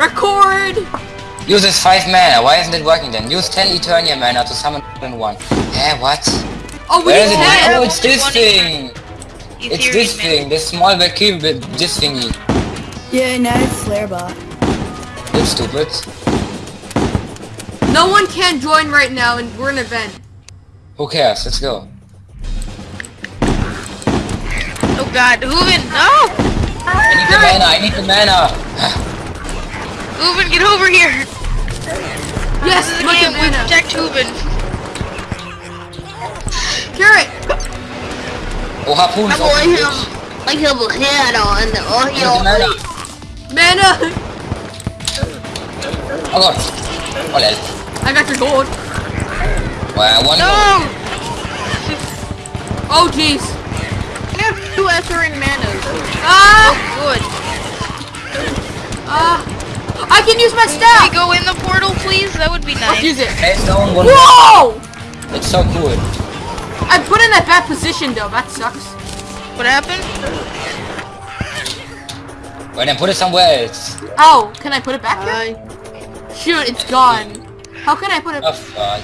Record! Uses 5 mana, why isn't it working then? Use 10 Eternia mana to summon in one. Eh, what? Oh, we Where is it? Oh, it's this One thing! It's this man. thing, this small vacuum with this thingy. Yeah, now it's Slayerbot. You stupid. No one can join right now, and we're in an event. Who cares? Let's go. Oh god, who Hooven, no! I need the mana, I need the mana! Hooven, get over here! Yes, This is a game, at we protect Hooven. Carrot! Oh, harpoon is open, bitch. Like heel head on the oh I need the mana. Mana! Oh god. Oh lel. I got your gold. Well, one No! go. Oh, jeez. I have two Etherian manas. Ah! Good. Ah! I can use my Can we staff! go in the portal, please? That would be Let's nice. use it. Face down, one Whoa! It's so cool. I put in that bad position though, that sucks. What happened? Well then put it somewhere else. Oh, can I put it back here? Shoot, it's gone. How can I put it? Oh fuck.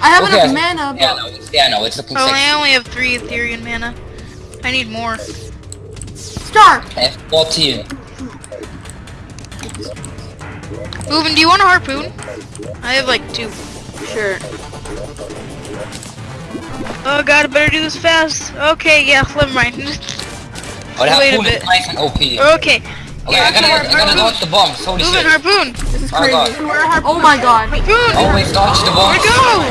I have Okay, enough mana, but... Yeah, but... no, it's, yeah, no, it's looking Oh, I only have three Etherian mana. I need more. Star! I have 14. Hooven, do you want a harpoon? I have like two. Sure. Oh god, I better do this fast. Okay, yeah, never mind. Oh, the Wait a harpoon is bit. nice and OP. Okay, okay. I gotta, I gotta dodge the bombs, holy Hooven, shit. harpoon! This is Oh my crazy. god. Oh my god. Harpoon! Always dodge the bombs. Where'd go?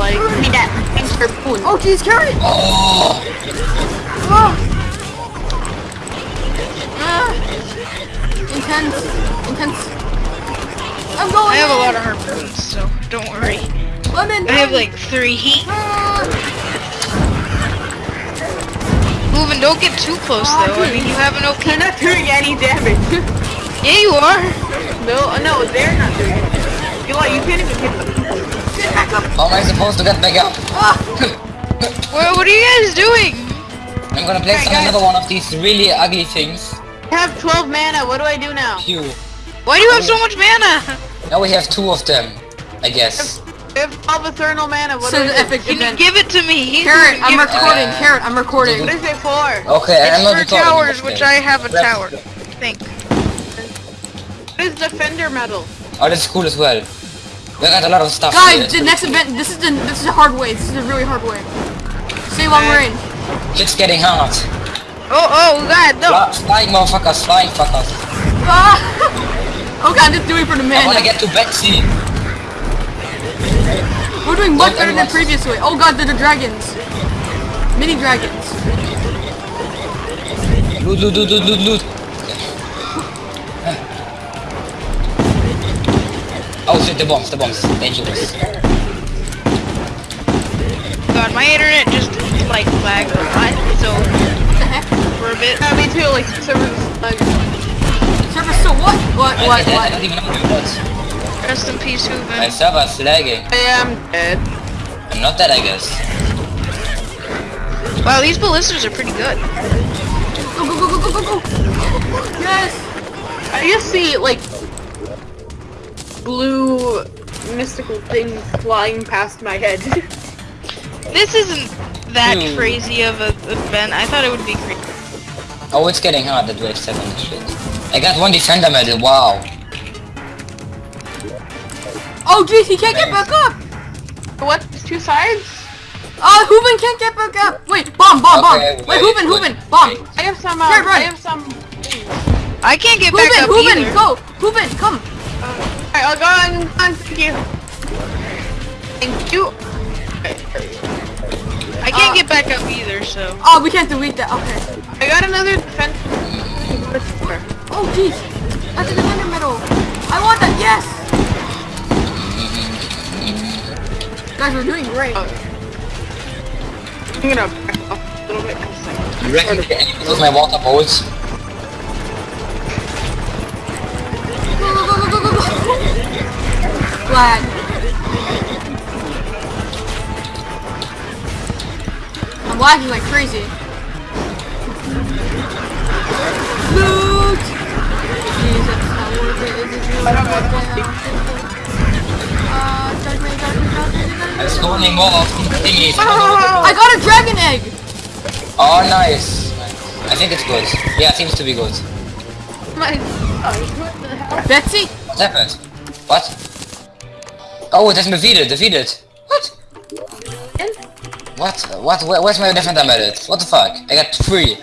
Like, give me that. Thanks for spoon. Oh jeez, carrot! Oh. Ah. Intense. Intense. I'm going I have a lot of harpoons, so don't worry. Lemon! I have like three heat. Ah. Hooven, don't get too close though. I mean, you have an OP. They're not doing any damage. Yeah, you are. no, no, they're not doing any damage. You know what, you can't even hit them. Get back up! how am I supposed to get back up? Ah. What, what are you guys doing? I'm gonna place Alright, guys. another one of these really ugly things. I have 12 mana, what do I do now? Phew. Why do you have so much mana? Now we have two of them, I guess. I have 12 Eternal mana, what So do the epic Can you event. give it to me? Carrot, I'm Give it- recording. Uh, Carrot, I'm recording. What is it for? Okay, I'm not It's for recording, towers, which I have a Rest- tower. I think. What is Defender Medal? Oh, that's cool as well. We got a lot of stuff Guys, here. the next event. This is the this is a hard way. This is a really hard way. Stay long Uh, range. It's getting hard. Oh, oh, God, no. Fly- Flying motherfuckers, flying fuckers. Ah. oh god, just doing for the man. I wanna get to Betsy. We're doing much better than previously. Oh god, they're the dragons. Mini dragons. Loot, loot, loot, loot, loot, loot. Oh shit, the bombs, the bombs. Dangerous. God, my internet just like lagged a lot, so What the heck? for a bit. Yeah, me too, like, servers, like, Server still what? What? I, What? I, I What? don't even know what. Rest in peace, Hooven. My Hooven. server's lagging. I am dead. I'm not dead, I guess. Wow, these ballistas are pretty good. Go go go go go go go! Yes. I just see, like, blue mystical things flying past my head. This isn't that Hmm. crazy of a event. I thought it would be crazy. Oh, it's getting hard at wave 7 shit. I got one defender medal, wow. Oh jeez, he can't get back up. what? Two sides? Uh, Hooven can't get back up. Wait, bomb, bomb, bomb. Okay, Wait, wait, Hooven, wait, Hooven, bomb. I have some, uh, Here, run. I have some... I can't get back Hooven, up Hooven, either. go. Hooven, come. Alright, I'll go on, on, thank you. Thank you. I can't Uh, get back up either, so. Oh, we can't delete that. Okay. I got another defense. Oh jeez, that's a defender medal. I want that. Yes. Guys, we're doing great. Oh. I'm gonna back off a little bit. 'cause I- You reckon can you use my water bolts? Go, go, go, go, go, go, go. Glad. Lagging like crazy. Loot! Jeez, that's Uh, judge me, judge me, judge me, judge me. I'm spawning more of thingies. I got a dragon egg! Oh, nice. I think it's good. Yeah, it seems to be good. My, oh, what the hell? Betsy? What happened? What? Oh, it has defeated, defeated. What? What? Where, where's my defender medal? What the fuck? I got three.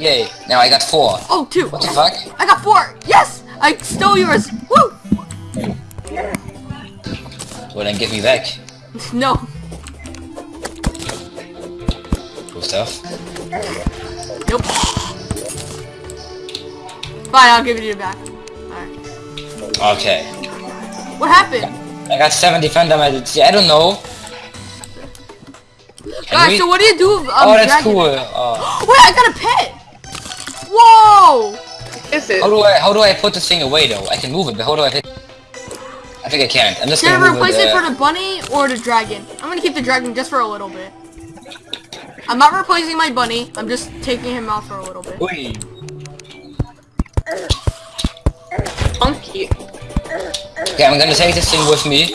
Yay. Now I got four. Oh, two. What the fuck? I got four. Yes! I stole yours. Woo! Well then give me back. No. Cool stuff. Nope. Fine, I'll give it to you back. Alright. Okay. What happened? I got seven defender medals. Yeah, I don't know. Can Guys, we- so what do you do? if, Um, oh, that's dragon- cool. Uh, Wait, I got a pet! Whoa! Is it? how do I how do I put this thing away though? I can move it, but how do I? Fit? I think I can't. I'm just Should gonna I move replace it. it for the bunny or the dragon? I'm gonna keep the dragon just for a little bit. I'm not replacing my bunny. I'm just taking him out for a little bit. Oi. Funky. Okay, I'm gonna take this thing with me.